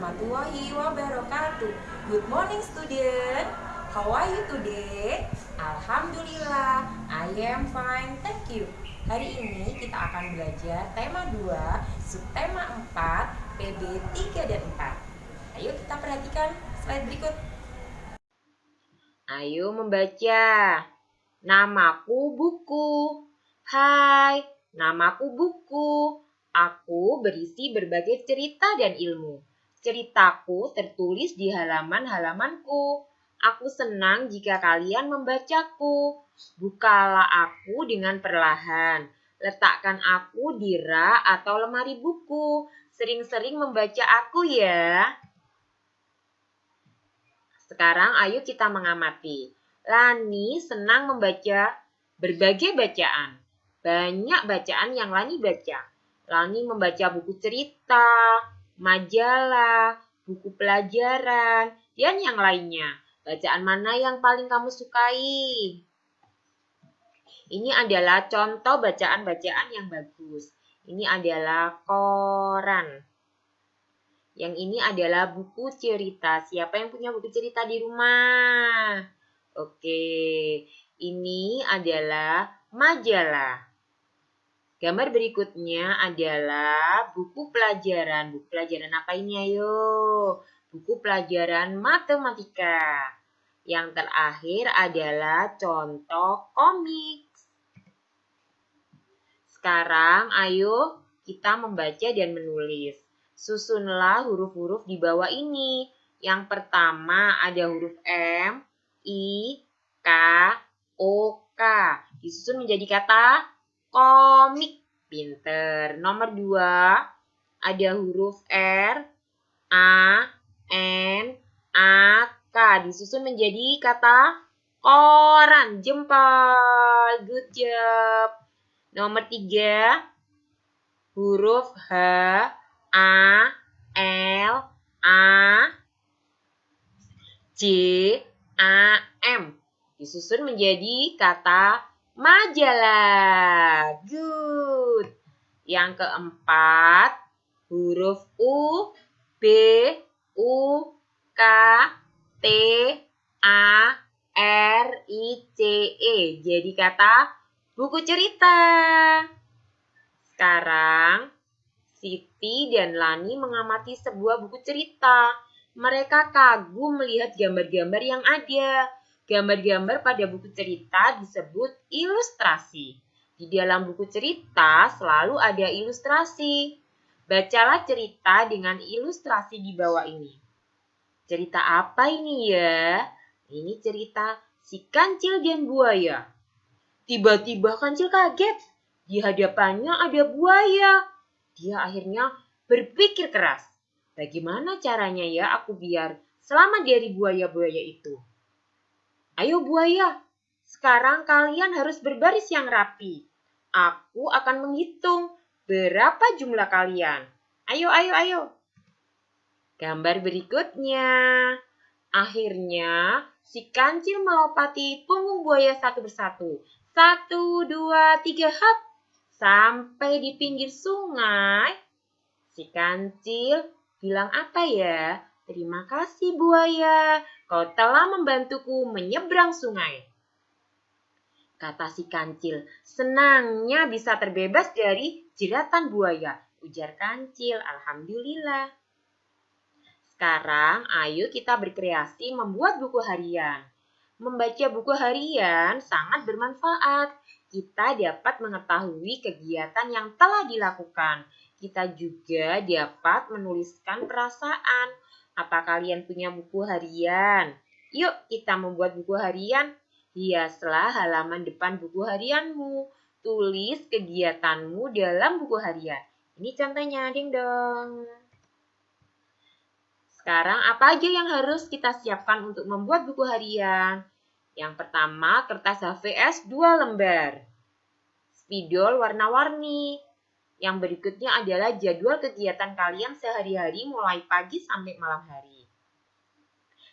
warahmatullahi wabarakatuh. Good morning student. How are you today? Alhamdulillah, I am fine. Thank you. Hari ini kita akan belajar tema 2, subtema 4, PB 3 dan 4. Ayo kita perhatikan slide berikut. Ayo membaca. Namaku buku. Hai, namaku buku. Aku berisi berbagai cerita dan ilmu. Ceritaku tertulis di halaman-halamanku. Aku senang jika kalian membacaku. Bukalah aku dengan perlahan. Letakkan aku di rak atau lemari buku. Sering-sering membaca aku ya. Sekarang ayo kita mengamati. Lani senang membaca berbagai bacaan. Banyak bacaan yang Lani baca. Lani membaca buku cerita, majalah, buku pelajaran, dan yang lainnya. Bacaan mana yang paling kamu sukai? Ini adalah contoh bacaan-bacaan yang bagus. Ini adalah koran. Yang ini adalah buku cerita. Siapa yang punya buku cerita di rumah? Oke, ini adalah majalah. Gambar berikutnya adalah buku pelajaran. Buku pelajaran apa ini ayo? Buku pelajaran matematika. Yang terakhir adalah contoh komik. Sekarang ayo kita membaca dan menulis. Susunlah huruf-huruf di bawah ini. Yang pertama ada huruf M, I, K, O, K. Disusun menjadi kata komik pinter. Nomor dua, ada huruf R, A, N, A, K. Disusun menjadi kata koran. Jempol. Good job. Nomor tiga, huruf H, A, L, A, J, A, M. Disusun menjadi kata majalah. Good. Yang keempat, huruf U, B, U, K, T, A, R, I, C, E. Jadi kata buku cerita. Sekarang, Siti dan Lani mengamati sebuah buku cerita. Mereka kagum melihat gambar-gambar yang ada. Gambar-gambar pada buku cerita disebut ilustrasi. Di dalam buku cerita selalu ada ilustrasi. Bacalah cerita dengan ilustrasi di bawah ini. Cerita apa ini ya? Ini cerita si kancil dan buaya. Tiba-tiba kancil kaget. Di hadapannya ada buaya. Dia akhirnya berpikir keras. Bagaimana caranya ya aku biar selamat dari buaya-buaya itu? Ayo buaya, sekarang kalian harus berbaris yang rapi. Aku akan menghitung berapa jumlah kalian. Ayo, ayo, ayo. Gambar berikutnya. Akhirnya, si kancil melopati punggung buaya satu persatu. Satu, dua, tiga, hap. Sampai di pinggir sungai. Si kancil bilang apa ya? Terima kasih buaya, kau telah membantuku menyeberang sungai. Kata si kancil, senangnya bisa terbebas dari jeratan buaya. Ujar kancil, Alhamdulillah. Sekarang ayo kita berkreasi membuat buku harian. Membaca buku harian sangat bermanfaat. Kita dapat mengetahui kegiatan yang telah dilakukan. Kita juga dapat menuliskan perasaan, apa kalian punya buku harian? Yuk kita membuat buku harian. Hiaslah halaman depan buku harianmu. Tulis kegiatanmu dalam buku harian. Ini contohnya, ding dong. Sekarang apa aja yang harus kita siapkan untuk membuat buku harian? Yang pertama, kertas HVS 2 lembar. Spidol warna-warni. Yang berikutnya adalah jadwal kegiatan kalian sehari-hari mulai pagi sampai malam hari.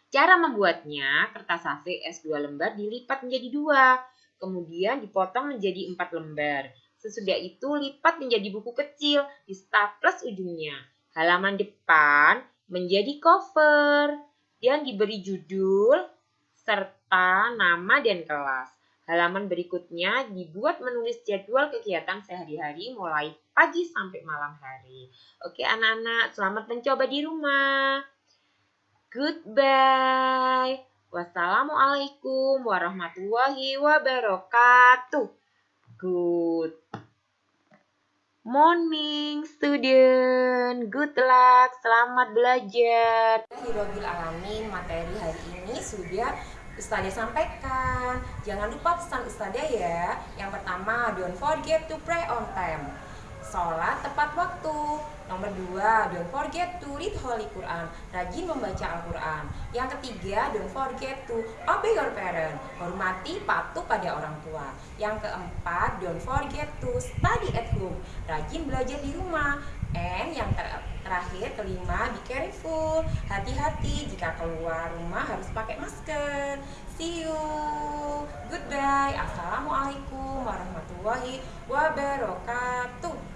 Cara membuatnya, kertas HV S2 lembar dilipat menjadi dua, kemudian dipotong menjadi empat lembar. Sesudah itu lipat menjadi buku kecil, di staples ujungnya. Halaman depan menjadi cover dan diberi judul serta nama dan kelas. Halaman berikutnya dibuat menulis jadwal kegiatan sehari-hari mulai pagi sampai malam hari. Oke anak-anak, selamat mencoba di rumah. Goodbye. Wassalamualaikum warahmatullahi wabarakatuh. Good morning student. Good luck. Selamat belajar. Hirobil alamin materi hari ini sudah Ustadzah sampaikan. Jangan lupa pesan Ustadzah ya. Yang pertama, don't forget to pray on time. Sholat tepat waktu. Nomor dua, don't forget to read Holy Quran. Rajin membaca Al-Quran. Yang ketiga, don't forget to obey your parent. Hormati patuh pada orang tua. Yang keempat, don't forget to study at home. Rajin belajar di rumah. And yang ter terakhir, kelima, be careful. Hati-hati jika keluar rumah harus pakai masker. See you. Goodbye. Assalamualaikum warahmatullahi wabarakatuh.